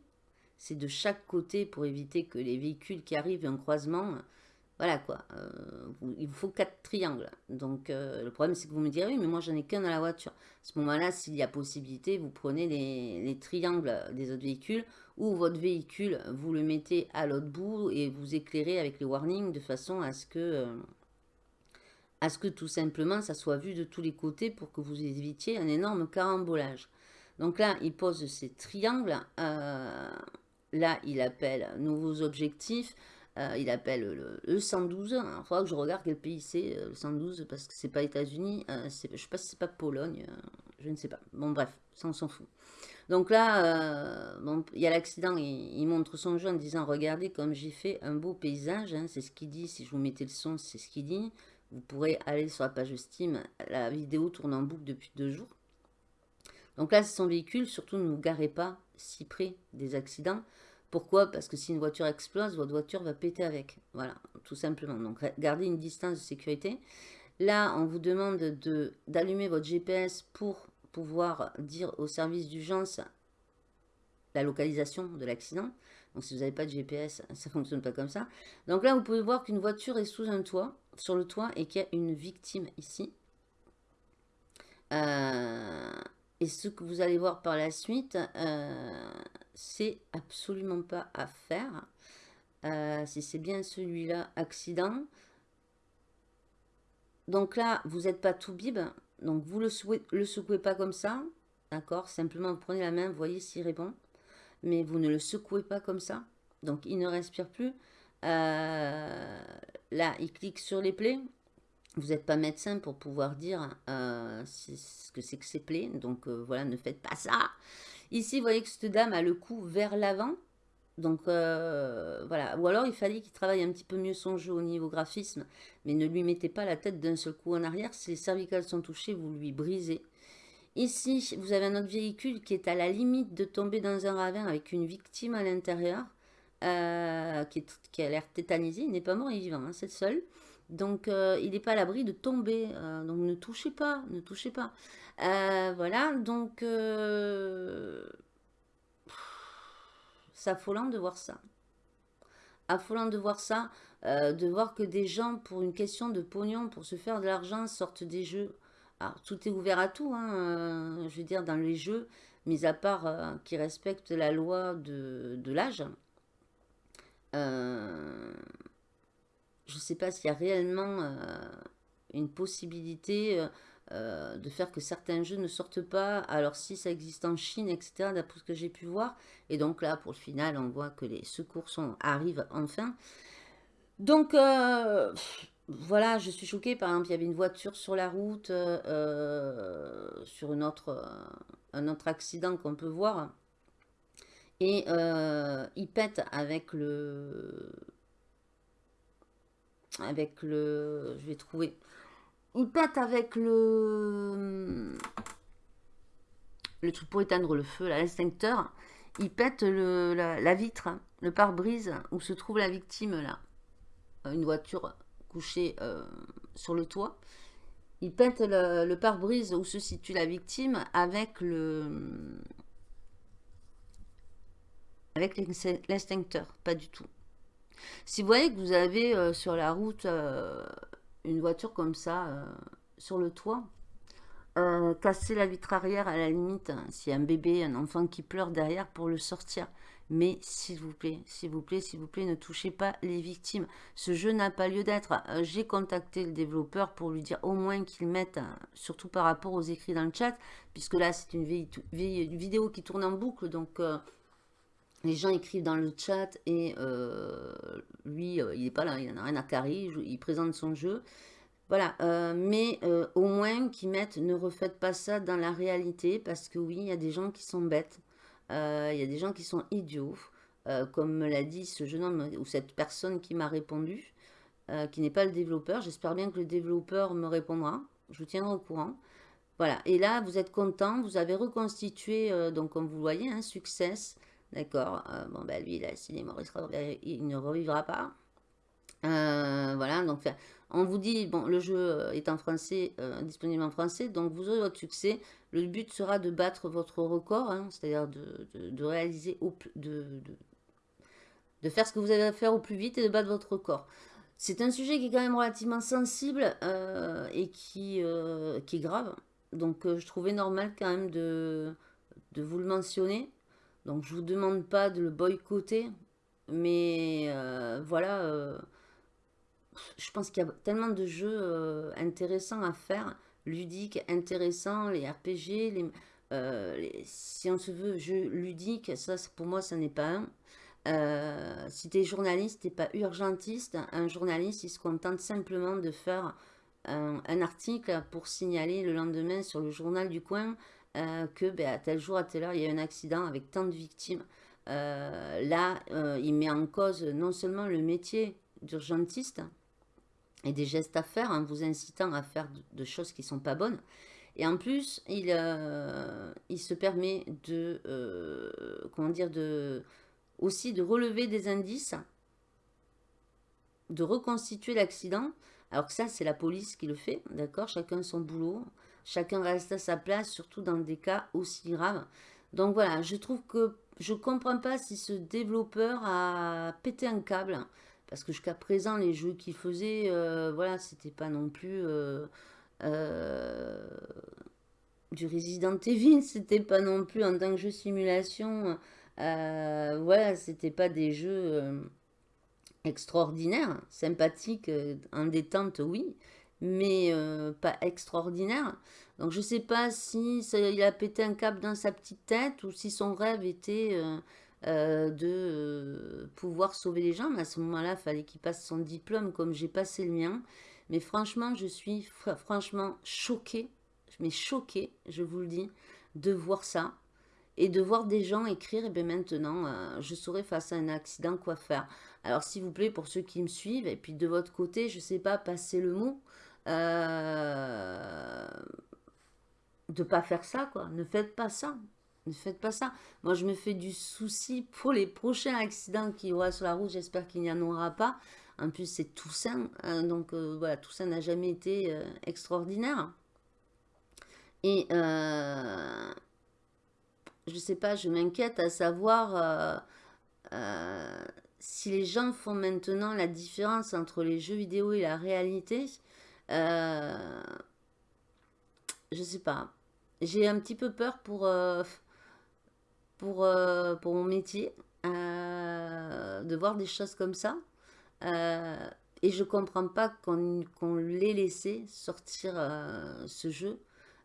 C'est de chaque côté pour éviter que les véhicules qui arrivent un croisement voilà quoi, euh, il vous faut quatre triangles. Donc euh, le problème c'est que vous me direz, oui mais moi j'en ai qu'un dans la voiture. À ce moment-là, s'il y a possibilité, vous prenez les, triangles des autres véhicules ou votre véhicule, vous le mettez à l'autre bout et vous éclairez avec les warnings de façon à ce que... Euh, à ce que tout simplement ça soit vu de tous les côtés pour que vous évitiez un énorme carambolage. Donc là, il pose ces triangles. là, il appelle nouveaux objectifs. Euh, il appelle le, 112. il faudra que je regarde quel pays c'est, euh, le 112, parce que c'est pas États-Unis. Euh, je sais pas si c'est pas Pologne. je ne sais pas. Bon, bref, ça, on s'en fout. Donc là, il y a l'accident. Il, montre son jeu en disant Regardez comme j'ai fait un beau paysage. Hein, c'est ce qu'il dit. Si je vous mettais le son, c'est ce qu'il dit. Vous pourrez aller sur la page Steam. La vidéo tourne en boucle depuis deux jours. Donc là, c'est son véhicule. Surtout, ne vous garez pas si près des accidents. Pourquoi? Parce que si une voiture explose, votre voiture va péter avec. Voilà, tout simplement. Donc, gardez une distance de sécurité. Là, on vous demande d'allumer votre GPS pour pouvoir dire au service d'urgence la localisation de l'accident. Donc, si vous n'avez pas de GPS, ça ne fonctionne pas comme ça. Donc là, vous pouvez voir qu'une voiture est sous un toit, sur le toit, et qu'il y a une victime ici. Euh, et ce que vous allez voir par la suite, euh, c'est absolument pas à faire. Euh, si c'est bien celui-là, accident. Donc là, vous n'êtes pas tout bib. Donc vous le, le secouez pas comme ça. D'accord? Simplement, prenez la main, voyez s'il répond. Mais vous ne le secouez pas comme ça. Donc il ne respire plus. Euh, là, il clique sur les plaies. Vous n'êtes pas médecin pour pouvoir dire euh, ce que c'est que ces plaies. Donc euh, voilà, ne faites pas ça. Ici, vous voyez que cette dame a le cou vers l'avant. Donc voilà, ou alors il fallait qu'il travaille un petit peu mieux son jeu au niveau graphisme, mais ne lui mettez pas la tête d'un seul coup en arrière, si les cervicales sont touchées, vous lui brisez. Ici, vous avez un autre véhicule qui est à la limite de tomber dans un ravin avec une victime à l'intérieur, euh, qui, a l'air tétanisé, il n'est pas mort, il est vivant, hein, c'est seul. Donc euh, il n'est pas à l'abri de tomber, donc ne touchez pas, ne touchez pas. voilà, donc c'est affolant de voir ça. Affolant de voir ça, euh, de voir que des gens, pour une question de pognon, pour se faire de l'argent, sortent des jeux. Alors, tout est ouvert à tout, hein, euh, je veux dire, dans les jeux, mis à part euh, qui respectent la loi de, l'âge. je ne sais pas s'il y a réellement une possibilité euh, de faire que certains jeux ne sortent pas. Alors si ça existe en Chine, etc., d'après ce que j'ai pu voir. Et donc là, pour le final, on voit que les secours sont, arrivent enfin. Donc, euh, voilà, je suis choquée. Par exemple, il y avait une voiture sur la route, euh, sur autre, un autre accident qu'on peut voir. Et il pète avec le... Avec le... Je vais trouver il pète avec le, le truc pour éteindre le feu, l'extincteur. Il pète la, vitre, le pare-brise où se trouve la victime là. Une voiture couchée euh, sur le toit. Il pète le, pare-brise où se situe la victime avec le pas du tout. Si vous voyez que vous avez euh, sur la route euh, une voiture comme ça sur le toit. Casser la vitre arrière à la limite, hein, s'il y a un bébé, un enfant qui pleure derrière pour le sortir. Mais s'il vous plaît, s'il vous plaît, s'il vous plaît, ne touchez pas les victimes. Ce jeu n'a pas lieu d'être. Euh, j'ai contacté le développeur pour lui dire au moins qu'il mette, surtout par rapport aux écrits dans le chat, puisque là c'est une, vidéo qui tourne en boucle, donc les gens écrivent dans le chat et euh, lui, euh, il n'est pas là, il n'en a rien à carrer, il, présente son jeu. Voilà, euh, mais au moins qu'ils mettent, ne refaites pas ça dans la réalité, parce que oui, il y a des gens qui sont bêtes, il y a des gens qui sont idiots, comme me l'a dit ce jeune homme ou cette personne qui m'a répondu, qui n'est pas le développeur. J'espère bien que le développeur me répondra, je vous tiendrai au courant. Voilà, et là, vous êtes content, vous avez reconstitué, donc comme vous voyez, un succès, D'accord. Euh, Bon, ben lui, là, s'il est mort, il, ne revivra pas. Euh, voilà, donc on vous dit, bon, le jeu euh, est en français, disponible en français, donc vous aurez votre succès. Le but sera de battre votre record, hein, c'est-à-dire de, réaliser, de, faire ce que vous avez à faire au plus vite et de battre votre record. C'est un sujet qui est quand même relativement sensible et qui, est grave. Donc je trouvais normal quand même de, vous le mentionner. Donc je vous demande pas de le boycotter, mais euh, voilà, euh, je pense qu'il y a tellement de jeux euh, intéressants à faire, ludiques, intéressants, les RPG, les, si on se veut jeux ludiques, ça pour moi ça n'est pas un. si tu es journaliste, tu pas urgentiste, un journaliste il se contente simplement de faire un, article pour signaler le lendemain sur le journal du coin euh, que ben, à tel jour, à telle heure, il y a un accident avec tant de victimes. Euh, là, euh, il met en cause non seulement le métier d'urgentiste et des gestes à faire en vous incitant à faire de, choses qui ne sont pas bonnes, Et en plus, il, il se permet de, comment dire, de, aussi de relever des indices, de reconstituer l'accident. Alors que ça, c'est la police qui le fait, d'accord? Chacun son boulot, chacun reste à sa place, surtout dans des cas aussi graves. Donc voilà, je trouve que je comprends pas si ce développeur a pété un câble. Parce que jusqu'à présent, les jeux qu'il faisait, euh, voilà, c'était pas non plus euh, euh, du Resident Evil, c'était pas non plus en tant que jeu simulation. voilà, c'était pas des jeux extraordinaires, sympathiques, en détente, oui, mais pas extraordinaires. Donc je sais pas si il a pété un câble dans sa petite tête ou si son rêve était euh, de euh, pouvoir sauver les gens. Mais à ce moment-là, il fallait qu'il passe son diplôme comme j'ai passé le mien. Mais franchement, je suis franchement choquée, mais choquée, je vous le dis, de voir ça. Et de voir des gens écrire, et eh bien maintenant, je saurais face à un accident quoi faire. Alors s'il vous plaît, pour ceux qui me suivent, et puis de votre côté, je sais pas, passer le mot. Euh, de pas faire ça, quoi. Ne faites pas ça. Ne faites pas ça. Moi, je me fais du souci pour les prochains accidents qu'il y aura sur la route. J'espère qu'il n'y en aura pas. En plus, c'est Toussaint. Hein, donc, euh, voilà, Toussaint n'a jamais été euh, extraordinaire. Et, euh, je sais pas, je m'inquiète à savoir si les gens font maintenant la différence entre les jeux vidéo et la réalité. je sais pas j'ai un petit peu peur pour, pour, euh, pour mon métier, euh, de voir des choses comme ça. et je comprends pas qu'on l'ait laissé sortir ce jeu.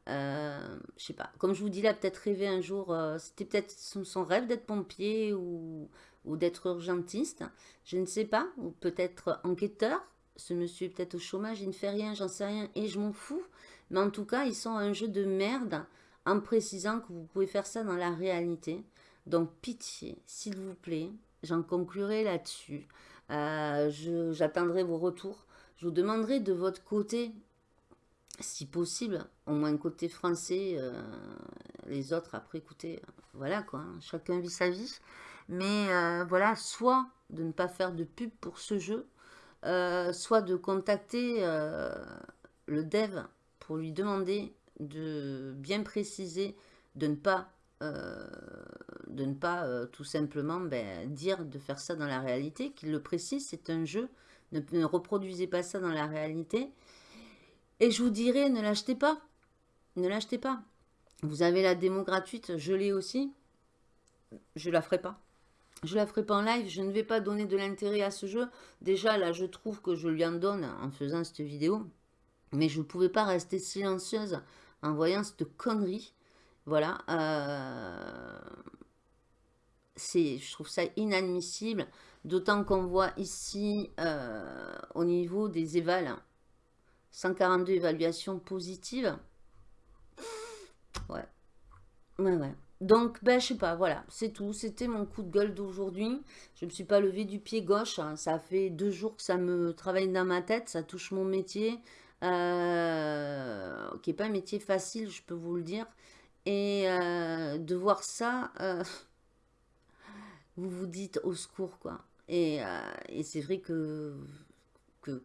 je sais pas, comme je vous dis là, peut-être rêver un jour, c'était peut-être son, rêve d'être pompier ou, ou d'être urgentiste, je ne sais pas, ou peut-être enquêteur, ce monsieur est peut-être au chômage, il ne fait rien, j'en sais rien, et je m'en fous. Mais en tout cas, ils sont un jeu de merde en précisant que vous pouvez faire ça dans la réalité. Donc, pitié, s'il vous plaît, j'en conclurai là-dessus. Euh, j'attendrai vos retours. Je vous demanderai de votre côté, si possible, au moins côté français, euh, les autres après, écoutez, voilà quoi, hein, chacun vit sa vie. Mais euh, voilà, soit de ne pas faire de pub pour ce jeu, soit de contacter le dev pour lui demander de bien préciser, de ne pas, euh, euh, tout simplement ben, dire de faire ça dans la réalité, qu'il le précise, c'est un jeu, ne, reproduisez pas ça dans la réalité. Et je vous dirais, ne l'achetez pas, ne l'achetez pas. Vous avez la démo gratuite, je l'ai aussi, je la ferai pas. Je la ferai pas en live, je ne vais pas donner de l'intérêt à ce jeu. Déjà, là, je trouve que je lui en donne en faisant cette vidéo. Mais je ne pouvais pas rester silencieuse en voyant cette connerie. Voilà. Euh, je trouve ça inadmissible. D'autant qu'on voit ici, euh, au niveau des évals, 142 évaluations positives. Ouais. Ouais, ouais. Donc, ben, je sais pas, voilà, c'est tout. C'était mon coup de gueule d'aujourd'hui. Je ne me suis pas levé du pied gauche. Hein. Ça fait deux jours que ça me travaille dans ma tête. Ça touche mon métier. Euh, qui n'est pas un métier facile, je peux vous le dire. Et euh, de voir ça, euh, vous vous dites au secours, quoi. Et, c'est vrai que, que,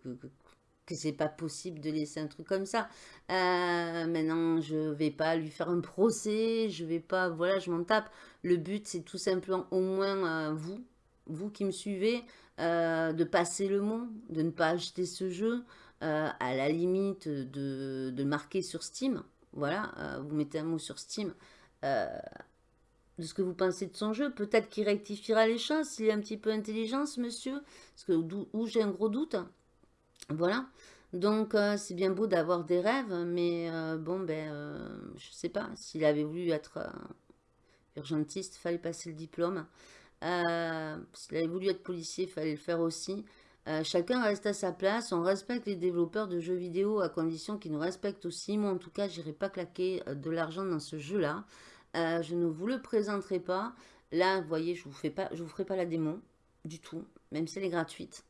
que, c'est pas possible de laisser un truc comme ça. maintenant, je vais pas lui faire un procès, je vais pas, voilà, je m'en tape. Le but, c'est tout simplement au moins vous, vous qui me suivez, de passer le mot, de ne pas acheter ce jeu, euh, à la limite de, marquer sur Steam. Voilà, euh, vous mettez un mot sur Steam euh, de ce que vous pensez de son jeu. Peut-être qu'il rectifiera les choses s'il est un petit peu intelligent, ce monsieur. Parce que j'ai un gros doute. Voilà. Donc, c'est bien beau d'avoir des rêves, mais bon, ben, je sais pas. S'il avait voulu être urgentiste, fallait passer le diplôme. S'il avait voulu être policier, fallait le faire aussi. Euh, chacun reste à sa place. On respecte les développeurs de jeux vidéo à condition qu'ils nous respectent aussi. Moi, en tout cas, je n'irai pas claquer euh, de l'argent dans ce jeu-là. Euh, je ne vous le présenterai pas. Là, vous voyez, je ne vous, fais pas, je vous ferai pas la démo du tout, même si elle est gratuite.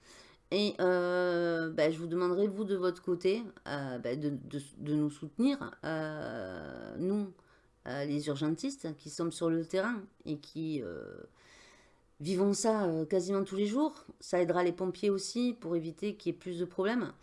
Et ben, je vous demanderai, vous, de votre côté, de, de, nous soutenir, nous, les urgentistes, qui sommes sur le terrain et qui vivons ça quasiment tous les jours. Ça aidera les pompiers aussi pour éviter qu'il y ait plus de problèmes.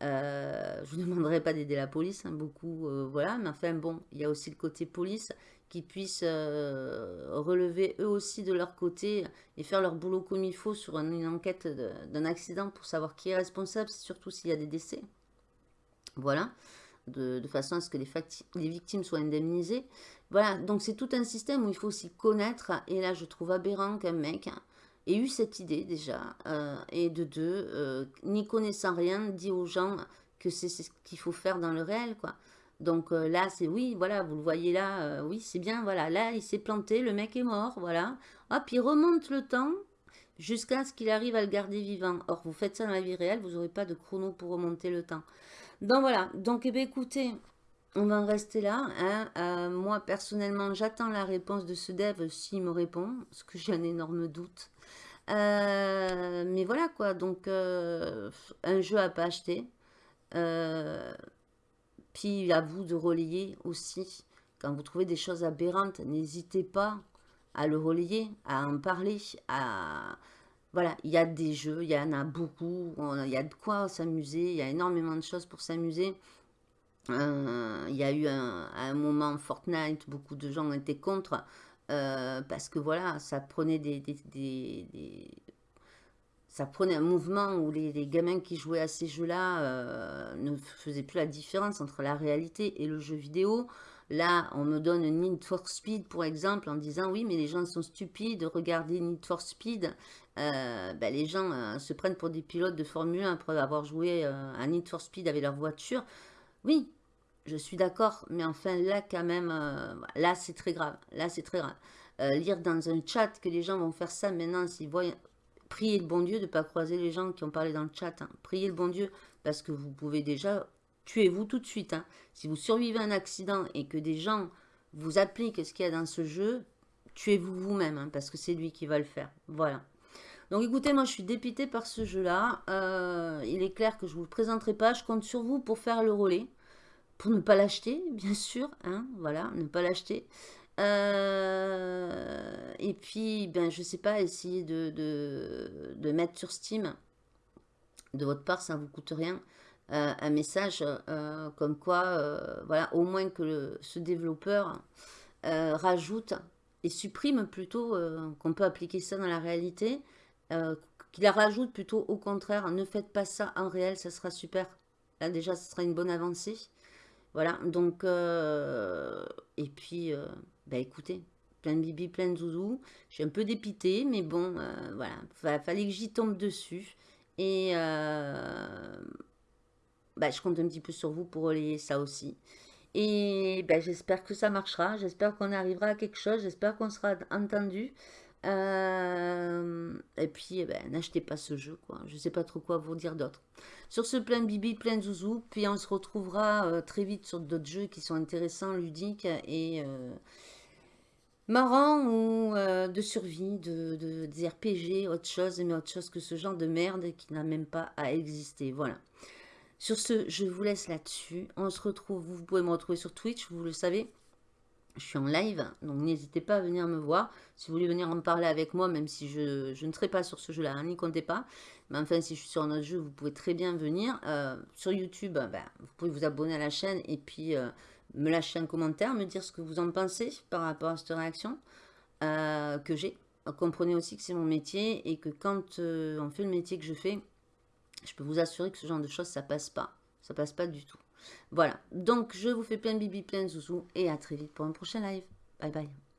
je ne demanderai pas d'aider la police, hein, beaucoup, voilà. Mais enfin, bon, il y a aussi le côté police qui puissent euh, relever eux aussi de leur côté et faire leur boulot comme il faut sur une enquête d'un accident pour savoir qui est responsable, surtout s'il y a des décès. Voilà, de, façon à ce que les victimes soient indemnisées. Voilà, donc c'est tout un système où il faut aussi connaître, et là je trouve aberrant qu'un mec ait eu cette idée déjà, euh, et de deux, euh, n'y connaissant rien, dit aux gens que c'est ce qu'il faut faire dans le réel, quoi. Donc euh, là, c'est oui, voilà, vous le voyez là, oui, c'est bien, voilà. Là, il s'est planté, le mec est mort, voilà. Hop, il remonte le temps jusqu'à ce qu'il arrive à le garder vivant. Or, vous faites ça dans la vie réelle, vous n'aurez pas de chrono pour remonter le temps. Donc voilà, donc eh bien, écoutez, on va en rester là. Hein. Euh, moi, personnellement, j'attends la réponse de ce dev s'il me répond, parce que j'ai un énorme doute. mais voilà quoi, donc un jeu à pas acheter. Puis à vous de relayer aussi. Quand vous trouvez des choses aberrantes, n'hésitez pas à le relayer, à en parler. Voilà, il y a des jeux, il y en a beaucoup, il y a de quoi s'amuser, il y a énormément de choses pour s'amuser. Euh, il y a eu un, un, moment Fortnite, beaucoup de gens étaient contre, euh, parce que voilà, ça prenait des, ça prenait un mouvement où les, gamins qui jouaient à ces jeux-là euh, ne faisaient plus la différence entre la réalité et le jeu vidéo. Là, on me donne Need for Speed, pour exemple, en disant « Oui, mais les gens sont stupides, regardez Need for Speed. Ben, les gens se prennent pour des pilotes de Formule 1 après avoir joué à Need for Speed avec leur voiture. Oui, je suis d'accord, mais enfin, là, quand même, là, c'est très grave. Là, c'est très grave. lire dans un chat que les gens vont faire ça maintenant s'ils voient priez le bon Dieu de ne pas croiser les gens qui ont parlé dans le chat. Hein. Priez le bon Dieu parce que vous pouvez déjà, tuez-vous tout de suite. Hein. Si vous survivez un accident et que des gens vous appliquent ce qu'il y a dans ce jeu, tuez-vous vous-même hein, parce que c'est lui qui va le faire. Voilà. Donc écoutez, moi je suis dépité par ce jeu-là. Euh, il est clair que je ne vous le présenterai pas. Je compte sur vous pour faire le relais. Pour ne pas l'acheter, bien sûr. voilà, ne pas l'acheter. Euh, et puis, ben, je sais pas, essayer de, de, mettre sur Steam, de votre part, ça ne vous coûte rien, euh, un message comme quoi, voilà, au moins que ce développeur rajoute et supprime plutôt, qu'on peut appliquer ça dans la réalité, qu'il la rajoute plutôt au contraire, ne faites pas ça en réel, ça sera super. Là déjà, ce sera une bonne avancée. Voilà, donc, et puis, bah écoutez, plein de bibi, plein de zouzou. Je suis un peu dépitée, mais bon, euh, voilà, fallait que j'y tombe dessus. Et euh, bah, je compte un petit peu sur vous pour relayer ça aussi. Et bah, j'espère que ça marchera, j'espère qu'on arrivera à quelque chose, j'espère qu'on sera entendu. Euh, et puis, eh ben, n'achetez pas ce jeu, quoi. Je sais pas trop quoi vous dire d'autre. Sur ce plein de bibi, plein de zouzou, puis on se retrouvera très vite sur d'autres jeux qui sont intéressants, ludiques et marrant ou euh, de survie, de, de, des RPG, autre chose, mais autre chose que ce genre de merde qui n'a même pas à exister. Voilà. Sur ce, je vous laisse là-dessus. On se retrouve, vous pouvez me retrouver sur Twitch, vous le savez. Je suis en live, donc n'hésitez pas à venir me voir. Si vous voulez venir en parler avec moi, même si je, ne serai pas sur ce jeu-là, hein, n'y comptez pas. Mais enfin, si je suis sur un autre jeu, vous pouvez très bien venir. Euh, sur YouTube, ben, vous pouvez vous abonner à la chaîne et puis... Euh, me lâcher un commentaire, me dire ce que vous en pensez par rapport à cette réaction euh, que j'ai. Comprenez aussi que c'est mon métier et que quand on fait le métier que je fais, je peux vous assurer que ce genre de choses, ça passe pas. Ça passe pas du tout. Voilà. Donc, je vous fais plein de bibi, plein de zouzou et à très vite pour un prochain live. Bye bye.